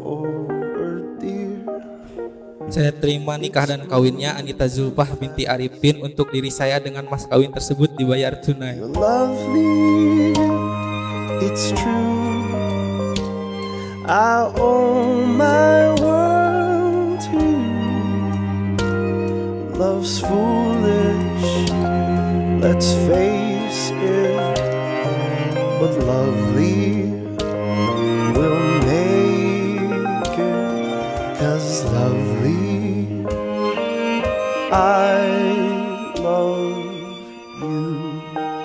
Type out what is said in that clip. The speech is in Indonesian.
forward, dear. Saya terima nikah dan kawinnya Anita Zulfah binti Arifin untuk diri saya dengan mas kawin tersebut dibayar tunai. You're lovely, it's true. I owe my world to you. Love's foolish, let's face it, but lovely America's lovely. I love you.